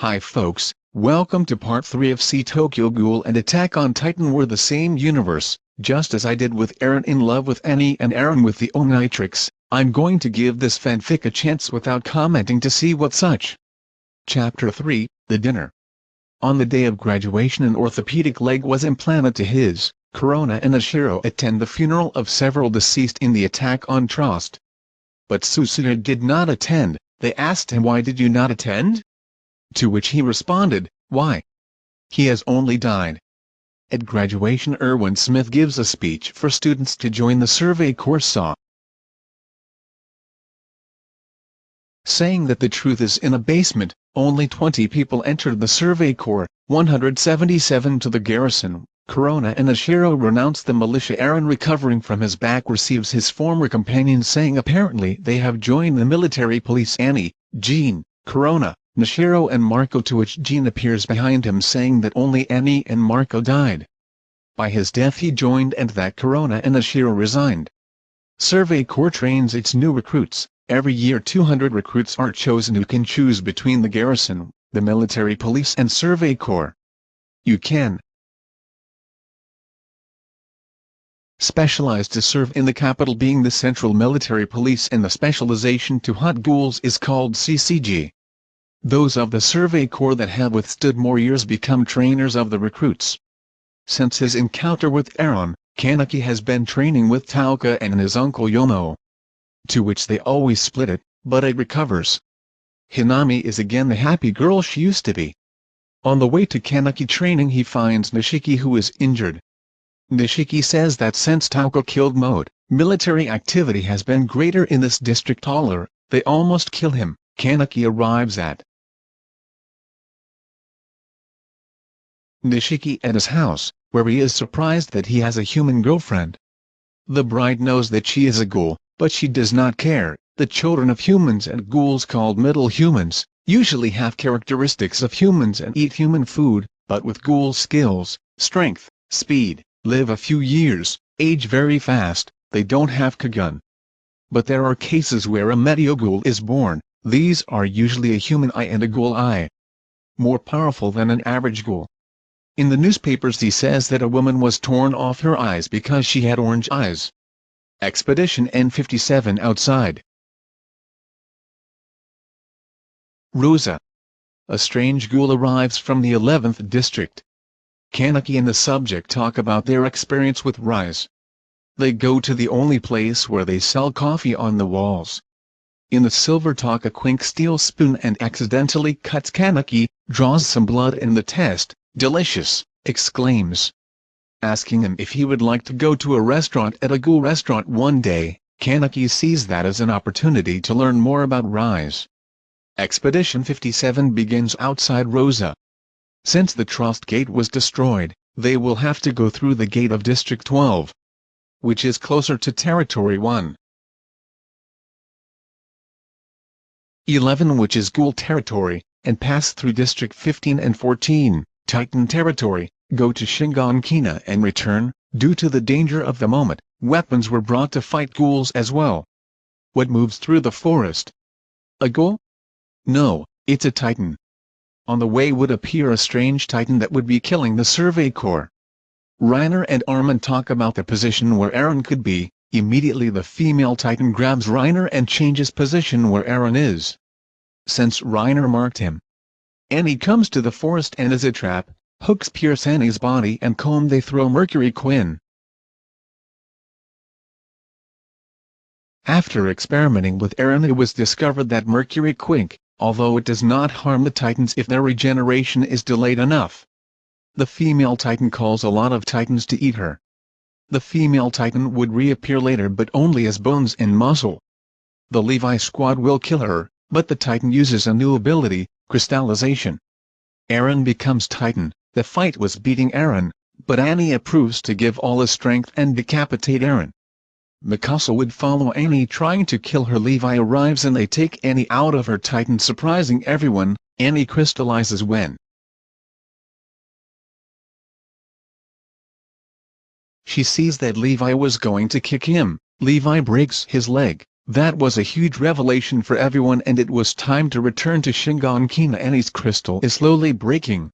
Hi folks, welcome to part 3 of See Tokyo Ghoul and Attack on Titan We're the same universe, just as I did with Eren in love with Annie and Eren with the Omnitrix, I'm going to give this fanfic a chance without commenting to see what such. Chapter 3, The Dinner On the day of graduation an orthopedic leg was implanted to his, Kurona and Nashiro attend the funeral of several deceased in the attack on Trost. But Susumu did not attend, they asked him why did you not attend? To which he responded, why? He has only died. At graduation Erwin Smith gives a speech for students to join the Survey Corps saw. Saying that the truth is in a basement, only 20 people entered the Survey Corps, 177 to the garrison. Kurona and Nashiro renounce the militia Eren recovering from his back receives his former companion saying apparently they have joined the military police Annie, Jean, Kurona, Nashiro and Marco to which Jean appears behind him saying that only Annie and Marco died. By his death he joined and that Kurona and Nashiro resigned. Survey Corps trains its new recruits, every year 200 recruits are chosen who can choose between the garrison, the military police and Survey Corps. You can specialized to serve in the capital being the Central Military Police and the specialization to hunt ghouls is called CCG. Those of the Survey Corps that have withstood more years become trainers of the recruits. Since his encounter with Eren, Kaneki has been training with Touka and his uncle Yomo. To which they always split it, but it recovers. Hinami is again the happy girl she used to be. On the way to Kaneki training he finds Nishiki who is injured. Nishiki says that since Touka killed Mado, military activity has been greater in this district taller, they almost kill him. Kaneki arrives at Nishiki at his house, where he is surprised that he has a human girlfriend. The bride knows that she is a ghoul, but she does not care. The children of humans and ghouls called middle humans, usually have characteristics of humans and eat human food, but with ghoul skills, strength, speed, live a few years, age very fast, they don't have Kagun. But there are cases where a Meteoghoul is born, these are usually a human eye and a ghoul eye. More powerful than an average ghoul. In the newspapers he says that a woman was torn off her eyes because she had orange eyes. Expedition N57 outside. Rosa. A strange ghoul arrives from the 11th district. Kaneki and the subject talk about their experience with Rize. They go to the only place where they sell coffee on the walls. In the silver talk a Quinque steel spoon and accidentally cuts Kaneki, draws some blood in the test, delicious, exclaims. Asking him if he would like to go to a restaurant at a ghoul restaurant one day, Kaneki sees that as an opportunity to learn more about Rize. Expedition 57 begins outside Rosa. Since the Trost Gate was destroyed, they will have to go through the gate of District 12, which is closer to Territory 1. 11 which is Ghoul territory, and pass through District 15 and 14. Titan territory, go to Shiganshina and return, due to the danger of the moment, weapons were brought to fight ghouls as well. What moves through the forest? A ghoul? No, it's a titan. On the way would appear a strange titan that would be killing the Survey Corps. Reiner and Armin talk about the position where Eren could be, immediately the female titan grabs Reiner and changes position where Eren is. Since Reiner marked him, Annie comes to the forest and as a trap, hooks pierce Annie's body and comb they throw Mercury Quinn. After experimenting with Eren it was discovered that Mercury Quinque, although it does not harm the Titans if their regeneration is delayed enough. The female Titan calls a lot of Titans to eat her. The female Titan would reappear later but only as bones and muscle. The Levi squad will kill her, but the Titan uses a new ability, crystallization. Eren becomes Titan, the fight was beating Eren, but Annie approves to give all his strength and decapitate Eren. Mikasa would follow Annie trying to kill her Levi arrives and they take Annie out of her Titan surprising everyone, Annie crystallizes when she sees that Levi was going to kick him, Levi breaks his leg, That was a huge revelation for everyone and it was time to return to Shiganshina and his crystal is slowly breaking.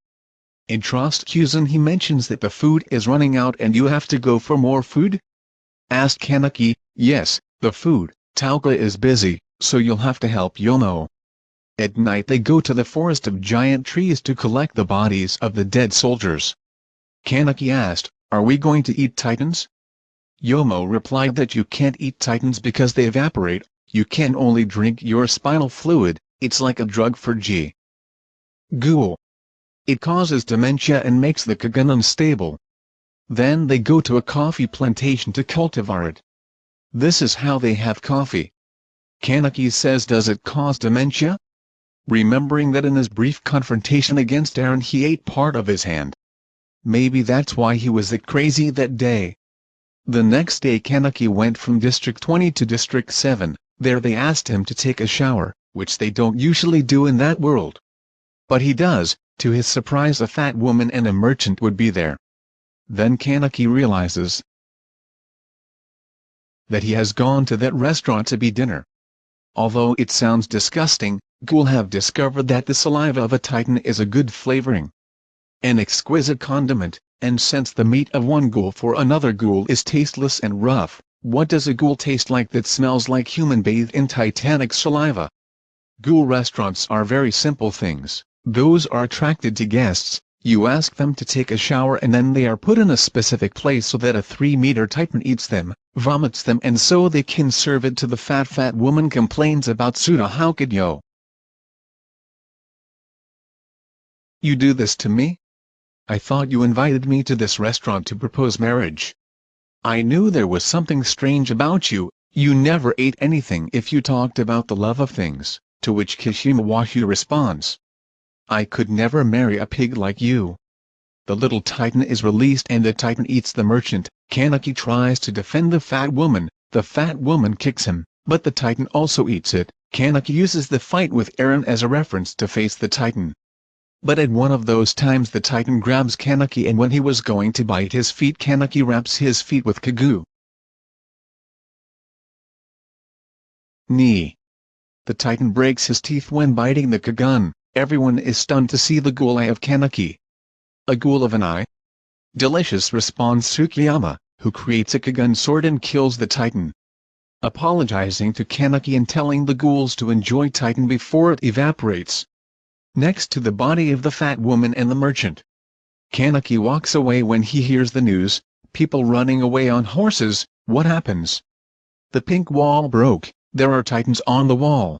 In Trost he mentions that the food is running out and you have to go for more food? Asked Kaneki, yes, the food, Touka is busy, so you'll have to help Yomo. At night they go to the forest of giant trees to collect the bodies of the dead soldiers. Kaneki asked, are we going to eat titans? Yomo replied that you can't eat titans because they evaporate, you can only drink your spinal fluid, it's like a drug for G. Ghoul. It causes dementia and makes the Kagun unstable. Then they go to a coffee plantation to cultivate it. This is how they have coffee. Kaneki says does it cause dementia? Remembering that in his brief confrontation against Eren he ate part of his hand. Maybe that's why he was that crazy that day. The next day Kaneki went from District 20 to District 7, there they asked him to take a shower, which they don't usually do in that world. But he does, to his surprise a fat woman and a merchant would be there. Then Kaneki realizes that he has gone to that restaurant to be dinner. Although it sounds disgusting, Ghoul have discovered that the saliva of a titan is a good flavoring. An exquisite condiment, and since the meat of one ghoul for another ghoul is tasteless and rough, what does a ghoul taste like that smells like human bathed in titanic saliva? Ghoul restaurants are very simple things, those are attracted to guests, you ask them to take a shower and then they are put in a specific place so that a 3-meter titan eats them, vomits them and so they can serve it to the fat fat woman complains about Suda how could yo? You do this to me? I thought you invited me to this restaurant to propose marriage. I knew there was something strange about you, you never ate anything if you talked about the love of things, to which Kishima Washu responds. I could never marry a pig like you. The little titan is released and the titan eats the merchant, Kaneki tries to defend the fat woman, the fat woman kicks him, but the titan also eats it, Kaneki uses the fight with Eren as a reference to face the titan. But at one of those times the titan grabs Kaneki and when he was going to bite his feet Kaneki wraps his feet with Kagu. Knee. The titan breaks his teeth when biting the Kagun, everyone is stunned to see the ghoul eye of Kaneki. A ghoul of an eye? Delicious responds Tsukiyama, who creates a Kagun sword and kills the titan. Apologizing to Kaneki and telling the ghouls to enjoy titan before it evaporates next to the body of the fat woman and the merchant. Kaneki walks away when he hears the news, people running away on horses, what happens? The pink wall broke, there are titans on the wall.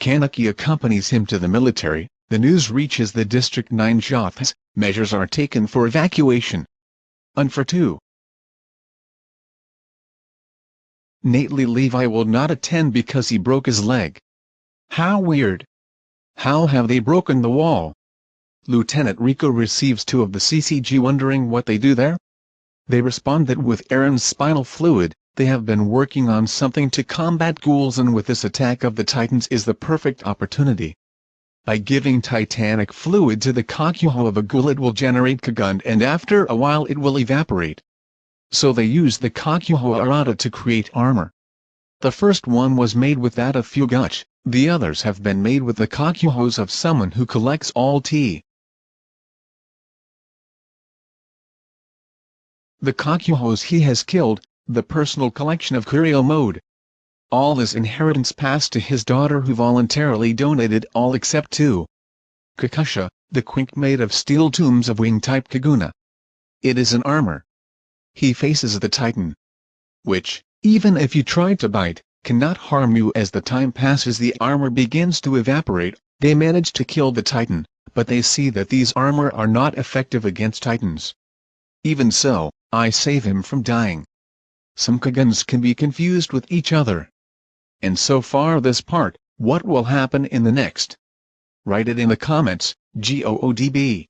Kaneki accompanies him to the military, the news reaches the District 9 Jothas, measures are taken for evacuation. Unfor 2 Nately Levi will not attend because he broke his leg. How weird. How have they broken the wall? Lieutenant Rico receives two of the CCG wondering what they do there? They respond that with Eren's spinal fluid, they have been working on something to combat ghouls and with this attack of the titans is the perfect opportunity. By giving titanic fluid to the kakuho of a ghoul it will generate Kagund and after a while it will evaporate. So they use the kakuho arata to create armor. The first one was made with that of Fueguchi, the others have been made with the kakuhos of someone who collects all tea. The kakuhos he has killed, the personal collection of Kureo Mado. All his inheritance passed to his daughter who voluntarily donated all except two. Kakusha, the quinque made of steel tombs of wing-type Kaguna. It is an armor. He faces the Titan. Which, even if you try to bite, cannot harm you as the time passes the armor begins to evaporate, they manage to kill the titan, but they see that these armor are not effective against titans. Even so, I save him from dying. Some Kaguns can be confused with each other. And so far this part, what will happen in the next? Write it in the comments, GOODB.